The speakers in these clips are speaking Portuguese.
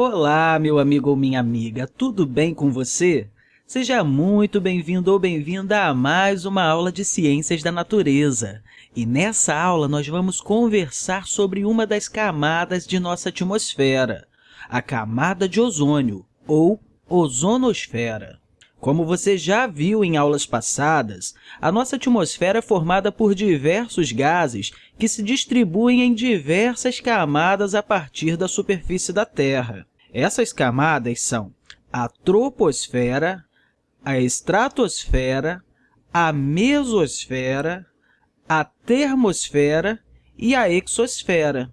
Olá, meu amigo ou minha amiga, tudo bem com você? Seja muito bem-vindo ou bem-vinda a mais uma aula de Ciências da Natureza. E nessa aula, nós vamos conversar sobre uma das camadas de nossa atmosfera, a camada de ozônio, ou ozonosfera. Como você já viu em aulas passadas, a nossa atmosfera é formada por diversos gases que se distribuem em diversas camadas a partir da superfície da Terra. Essas camadas são a troposfera, a estratosfera, a mesosfera, a termosfera e a exosfera.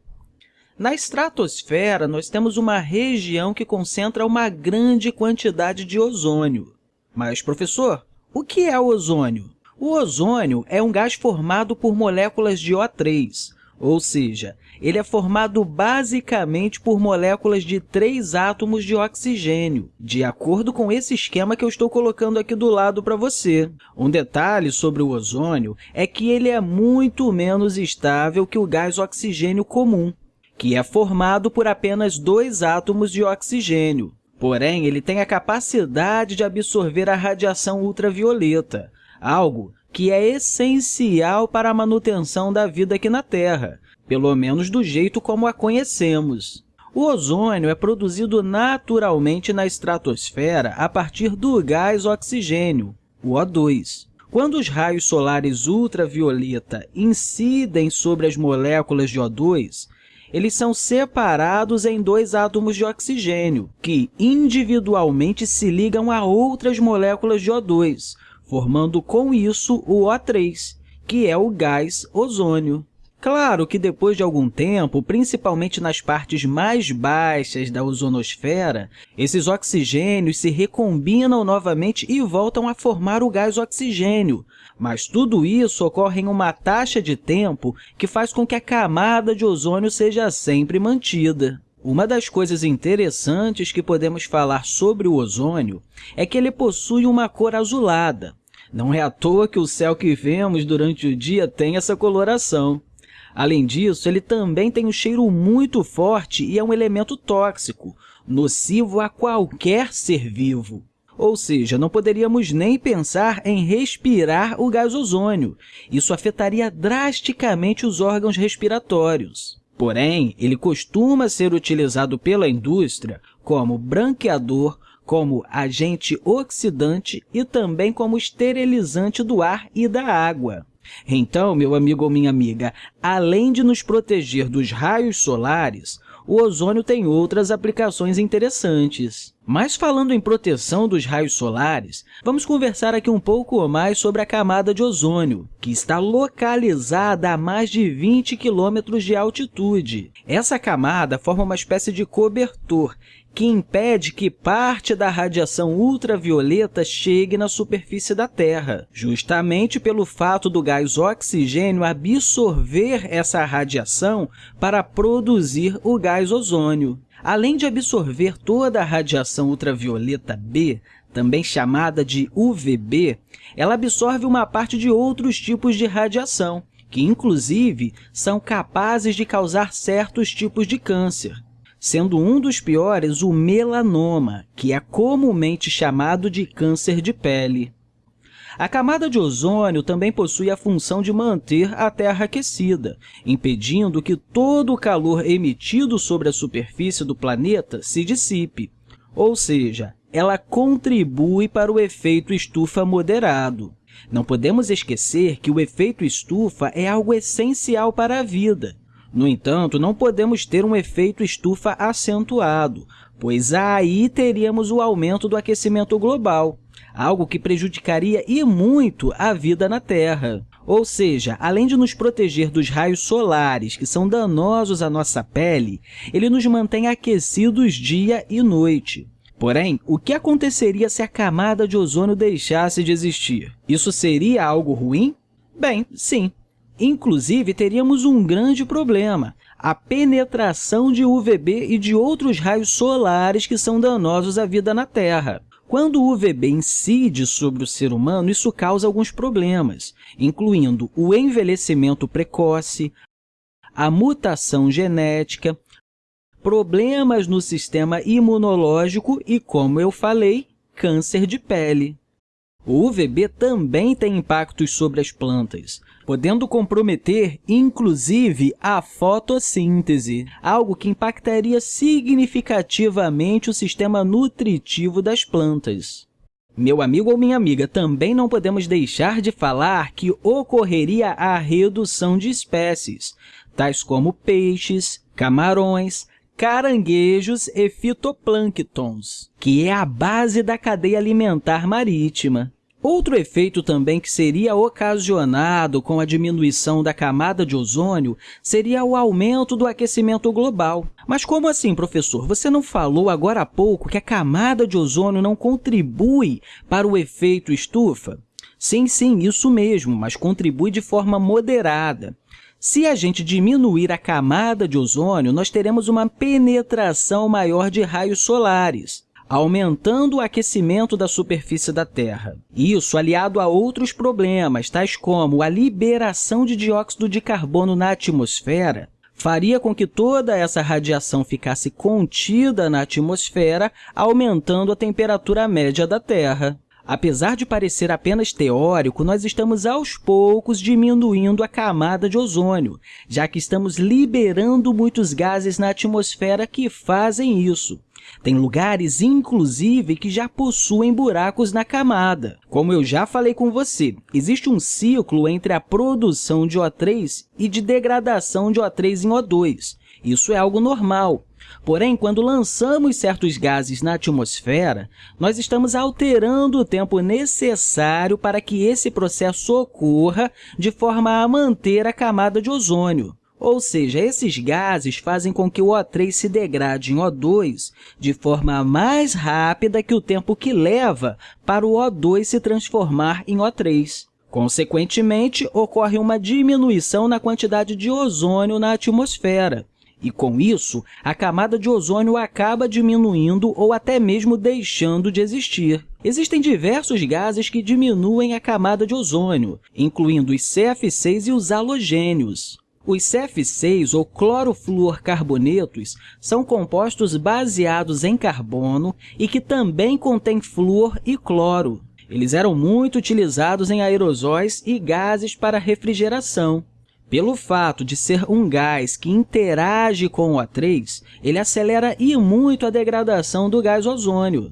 Na estratosfera, nós temos uma região que concentra uma grande quantidade de ozônio. Mas, professor, o que é o ozônio? O ozônio é um gás formado por moléculas de O3, ou seja, ele é formado basicamente por moléculas de três átomos de oxigênio, de acordo com esse esquema que eu estou colocando aqui do lado para você. Um detalhe sobre o ozônio é que ele é muito menos estável que o gás oxigênio comum, que é formado por apenas dois átomos de oxigênio. Porém, ele tem a capacidade de absorver a radiação ultravioleta, algo que é essencial para a manutenção da vida aqui na Terra, pelo menos do jeito como a conhecemos. O ozônio é produzido naturalmente na estratosfera a partir do gás oxigênio, o O2. Quando os raios solares ultravioleta incidem sobre as moléculas de O2, eles são separados em dois átomos de oxigênio, que individualmente se ligam a outras moléculas de O2, formando com isso o O3, que é o gás ozônio. Claro que depois de algum tempo, principalmente nas partes mais baixas da ozonosfera, esses oxigênios se recombinam novamente e voltam a formar o gás oxigênio, mas tudo isso ocorre em uma taxa de tempo que faz com que a camada de ozônio seja sempre mantida. Uma das coisas interessantes que podemos falar sobre o ozônio é que ele possui uma cor azulada. Não é à toa que o céu que vemos durante o dia tem essa coloração. Além disso, ele também tem um cheiro muito forte e é um elemento tóxico, nocivo a qualquer ser vivo. Ou seja, não poderíamos nem pensar em respirar o gás ozônio. Isso afetaria drasticamente os órgãos respiratórios. Porém, ele costuma ser utilizado pela indústria como branqueador, como agente oxidante e também como esterilizante do ar e da água. Então, meu amigo ou minha amiga, além de nos proteger dos raios solares, o ozônio tem outras aplicações interessantes. Mas falando em proteção dos raios solares, vamos conversar aqui um pouco mais sobre a camada de ozônio, que está localizada a mais de 20 quilômetros de altitude. Essa camada forma uma espécie de cobertor que impede que parte da radiação ultravioleta chegue na superfície da Terra, justamente pelo fato do gás oxigênio absorver essa radiação para produzir o gás ozônio. Além de absorver toda a radiação ultravioleta B, também chamada de UVB, ela absorve uma parte de outros tipos de radiação, que, inclusive, são capazes de causar certos tipos de câncer, sendo um dos piores o melanoma, que é comumente chamado de câncer de pele. A camada de ozônio também possui a função de manter a Terra aquecida, impedindo que todo o calor emitido sobre a superfície do planeta se dissipe, ou seja, ela contribui para o efeito estufa moderado. Não podemos esquecer que o efeito estufa é algo essencial para a vida. No entanto, não podemos ter um efeito estufa acentuado, pois aí teríamos o aumento do aquecimento global, algo que prejudicaria e muito a vida na Terra. Ou seja, além de nos proteger dos raios solares, que são danosos à nossa pele, ele nos mantém aquecidos dia e noite. Porém, o que aconteceria se a camada de ozônio deixasse de existir? Isso seria algo ruim? Bem, sim. Inclusive, teríamos um grande problema, a penetração de UVB e de outros raios solares que são danosos à vida na Terra. Quando o UVB incide sobre o ser humano, isso causa alguns problemas, incluindo o envelhecimento precoce, a mutação genética, problemas no sistema imunológico e, como eu falei, câncer de pele. O UVB também tem impactos sobre as plantas, podendo comprometer, inclusive, a fotossíntese, algo que impactaria significativamente o sistema nutritivo das plantas. Meu amigo ou minha amiga, também não podemos deixar de falar que ocorreria a redução de espécies, tais como peixes, camarões, caranguejos e fitoplânctons, que é a base da cadeia alimentar marítima. Outro efeito também que seria ocasionado com a diminuição da camada de ozônio seria o aumento do aquecimento global. Mas como assim, professor? Você não falou agora há pouco que a camada de ozônio não contribui para o efeito estufa? Sim, sim, isso mesmo, mas contribui de forma moderada. Se a gente diminuir a camada de ozônio, nós teremos uma penetração maior de raios solares aumentando o aquecimento da superfície da Terra. Isso aliado a outros problemas, tais como a liberação de dióxido de carbono na atmosfera, faria com que toda essa radiação ficasse contida na atmosfera, aumentando a temperatura média da Terra. Apesar de parecer apenas teórico, nós estamos aos poucos diminuindo a camada de ozônio, já que estamos liberando muitos gases na atmosfera que fazem isso. Tem lugares, inclusive, que já possuem buracos na camada. Como eu já falei com você, existe um ciclo entre a produção de O3 e de degradação de O3 em O2. Isso é algo normal. Porém, quando lançamos certos gases na atmosfera, nós estamos alterando o tempo necessário para que esse processo ocorra de forma a manter a camada de ozônio. Ou seja, esses gases fazem com que o O3 se degrade em O2 de forma mais rápida que o tempo que leva para o O2 se transformar em O3. Consequentemente, ocorre uma diminuição na quantidade de ozônio na atmosfera, e, com isso, a camada de ozônio acaba diminuindo ou até mesmo deixando de existir. Existem diversos gases que diminuem a camada de ozônio, incluindo os CF6 e os halogênios. Os CF6, ou clorofluorcarbonetos, são compostos baseados em carbono e que também contêm flúor e cloro. Eles eram muito utilizados em aerosóis e gases para refrigeração. Pelo fato de ser um gás que interage com o O3, ele acelera e muito a degradação do gás ozônio.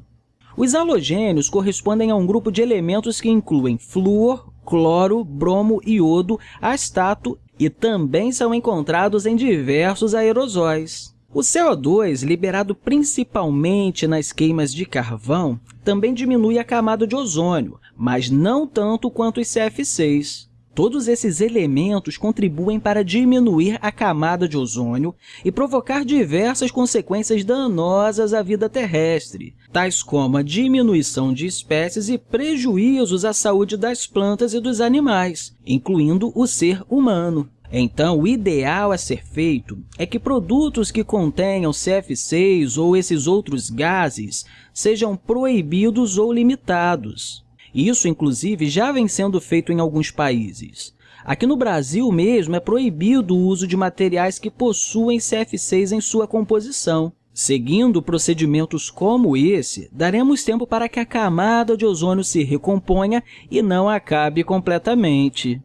Os halogênios correspondem a um grupo de elementos que incluem flúor, cloro, bromo, iodo, astato e também são encontrados em diversos aerosóis. O CO2, liberado principalmente nas queimas de carvão, também diminui a camada de ozônio, mas não tanto quanto os CF6. Todos esses elementos contribuem para diminuir a camada de ozônio e provocar diversas consequências danosas à vida terrestre, tais como a diminuição de espécies e prejuízos à saúde das plantas e dos animais, incluindo o ser humano. Então, o ideal a ser feito é que produtos que contenham CF6 ou esses outros gases sejam proibidos ou limitados. Isso, inclusive, já vem sendo feito em alguns países. Aqui no Brasil mesmo é proibido o uso de materiais que possuem CF6 em sua composição. Seguindo procedimentos como esse, daremos tempo para que a camada de ozônio se recomponha e não acabe completamente.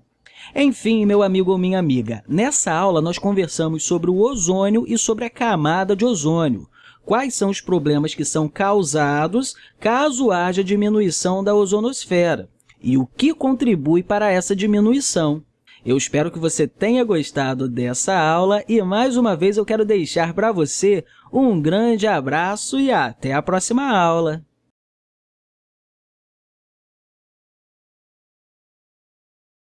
Enfim, meu amigo ou minha amiga, nessa aula nós conversamos sobre o ozônio e sobre a camada de ozônio, quais são os problemas que são causados caso haja diminuição da ozonosfera e o que contribui para essa diminuição. Eu espero que você tenha gostado dessa aula e, mais uma vez, eu quero deixar para você um grande abraço e até a próxima aula!